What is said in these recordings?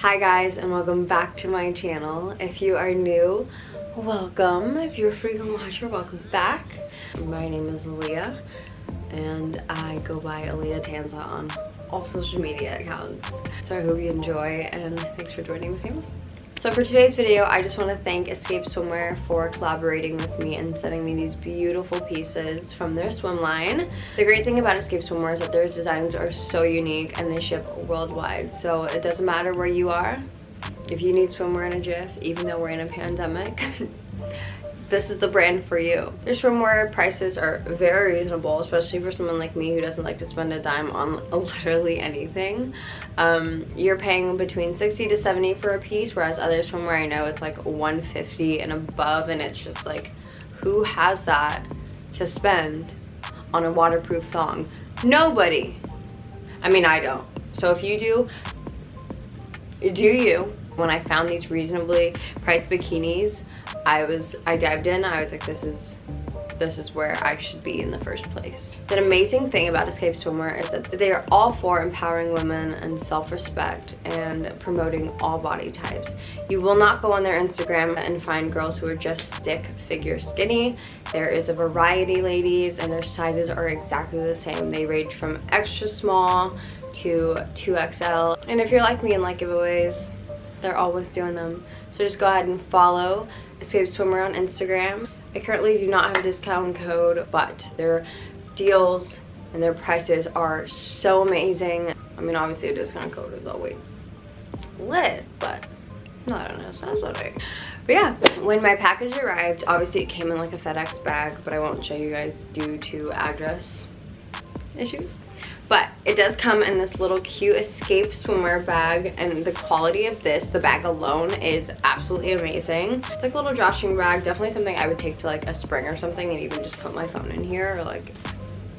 Hi guys and welcome back to my channel. If you are new, welcome. If you're a frequent watcher, welcome back. My name is Aaliyah and I go by Aaliyah Tanza on all social media accounts. So I hope you enjoy and thanks for joining with me. So for today's video, I just want to thank Escape Swimwear for collaborating with me and sending me these beautiful pieces from their swim line. The great thing about Escape Swimwear is that their designs are so unique and they ship worldwide. So it doesn't matter where you are. If you need swimwear in a jiff, even though we're in a pandemic, this is the brand for you. Their swimwear prices are very reasonable, especially for someone like me who doesn't like to spend a dime on literally anything. Um, you're paying between 60 to 70 for a piece, whereas other swimwear I know it's like 150 and above, and it's just like, who has that to spend on a waterproof thong? Nobody. I mean, I don't. So if you do, do you. When I found these reasonably priced bikinis, I was, I dived in, I was like, this is, this is where I should be in the first place. The amazing thing about Escape Swimwear is that they are all for empowering women and self-respect and promoting all body types. You will not go on their Instagram and find girls who are just stick figure skinny. There is a variety, ladies, and their sizes are exactly the same. They range from extra small to 2XL. And if you're like me and like giveaways, they're always doing them. So just go ahead and follow Escape Swimwear on Instagram. I currently do not have a discount code, but their deals and their prices are so amazing. I mean, obviously a discount code is always lit, but I don't know, sounds better. But yeah, when my package arrived, obviously it came in like a FedEx bag, but I won't show you guys due to address issues but it does come in this little cute escape swimwear bag and the quality of this the bag alone is absolutely amazing. It's like a little joshing bag definitely something i would take to like a spring or something and even just put my phone in here or like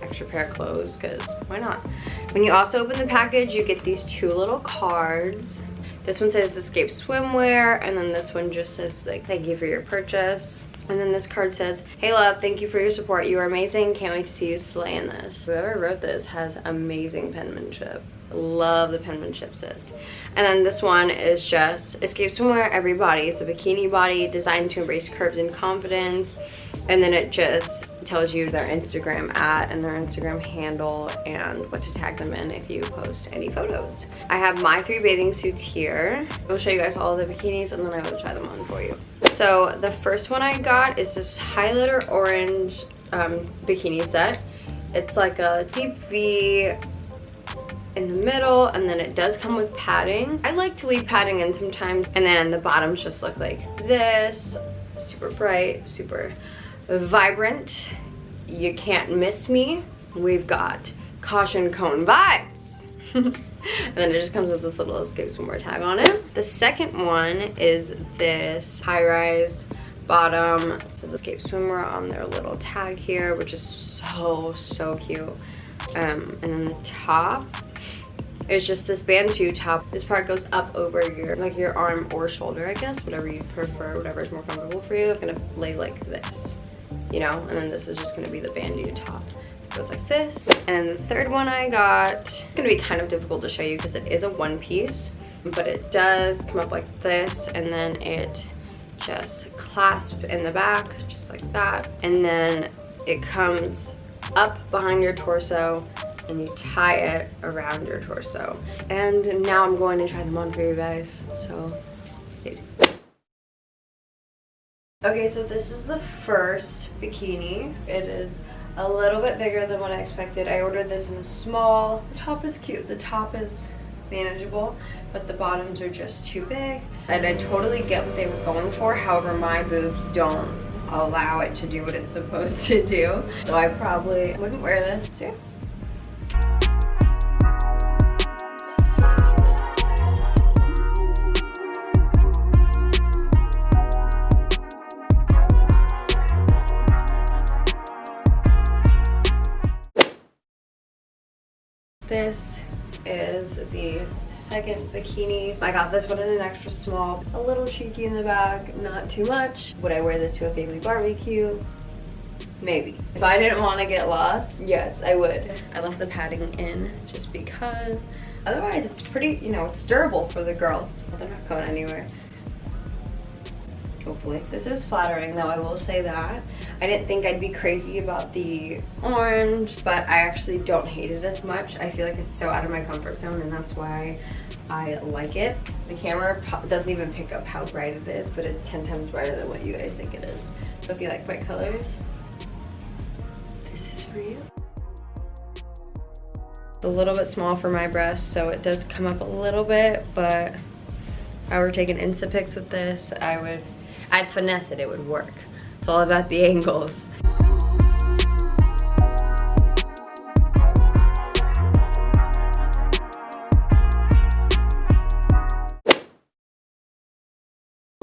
extra pair of clothes because why not? When you also open the package you get these two little cards. This one says escape swimwear and then this one just says like thank you for your purchase and then this card says, Hey love, thank you for your support. You are amazing. Can't wait to see you slay in this. Whoever wrote this has amazing penmanship. Love the penmanship, sis. And then this one is just Escape Swimwear Every Body. It's a bikini body designed to embrace curves and confidence. And then it just tells you their Instagram at and their Instagram handle and what to tag them in if you post any photos. I have my three bathing suits here. I will show you guys all the bikinis and then I will try them on for you. So the first one I got is this highlighter orange um, bikini set. It's like a deep V in the middle and then it does come with padding. I like to leave padding in sometimes and then the bottoms just look like this. Super bright, super vibrant. You can't miss me. We've got caution cone vibes. and then it just comes with this little escape swimwear tag on it. The second one is this high-rise bottom. So says escape swimwear on their little tag here, which is so, so cute. Um, and then the top is just this bandeau top. This part goes up over your, like your arm or shoulder, I guess, whatever you prefer, whatever is more comfortable for you. i'm gonna lay like this, you know? And then this is just gonna be the bandeau top It goes like this. And the third one I got, it's gonna be kind of difficult to show you because it is a one piece, but it does come up like this and then it just clasps in the back, just like that. And then it comes up behind your torso and you tie it around your torso. And now I'm going to try them on for you guys, so stay tuned. Okay, so this is the first bikini. It is a little bit bigger than what I expected. I ordered this in a small. The top is cute. The top is manageable, but the bottoms are just too big. And I totally get what they were going for. However, my boobs don't allow it to do what it's supposed to do. So I probably wouldn't wear this. too. This is the second bikini. I got this one in an extra small, a little cheeky in the back, not too much. Would I wear this to a family barbecue? Maybe. If I didn't want to get lost, yes, I would. I left the padding in just because Otherwise, it's pretty, you know, it's durable for the girls. They're not going anywhere. Hopefully. This is flattering though, I will say that. I didn't think I'd be crazy about the orange, but I actually don't hate it as much. I feel like it's so out of my comfort zone and that's why I like it. The camera doesn't even pick up how bright it is, but it's 10 times brighter than what you guys think it is. So if you like bright colors, this is for you a little bit small for my breast, so it does come up a little bit, but if I were taking Instapics with this, I would, I'd finesse it, it would work. It's all about the angles.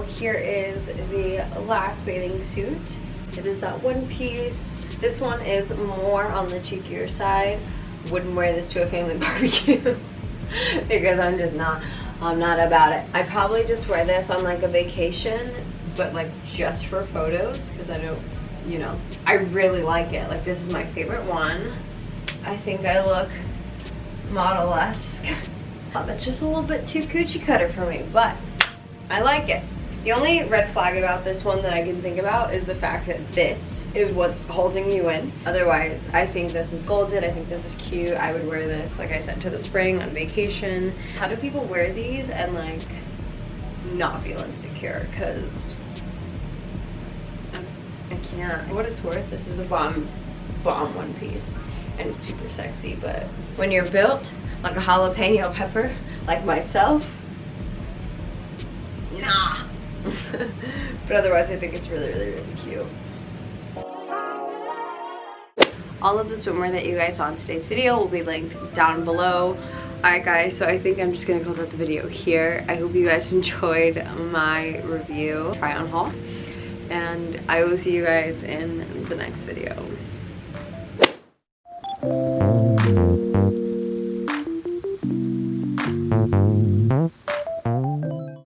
Here is the last bathing suit. It is that one piece. This one is more on the cheekier side wouldn't wear this to a family barbecue because I'm just not, I'm not about it. I'd probably just wear this on like a vacation, but like just for photos because I don't, you know, I really like it. Like this is my favorite one. I think I look model-esque. Um, That's just a little bit too coochie cutter for me, but I like it. The only red flag about this one that I can think about is the fact that this is what's holding you in. Otherwise, I think this is golden. I think this is cute. I would wear this, like I said, to the spring on vacation. How do people wear these and like not feel insecure? Because Can't. What it's worth, this is a bomb, bomb one piece. And it's super sexy, but when you're built like a jalapeno pepper, like myself, nah. but otherwise, I think it's really, really, really cute all of the swimwear that you guys saw in today's video will be linked down below Alright guys, so I think I'm just going to close out the video here. I hope you guys enjoyed my review try on haul and I will see you guys in the next video.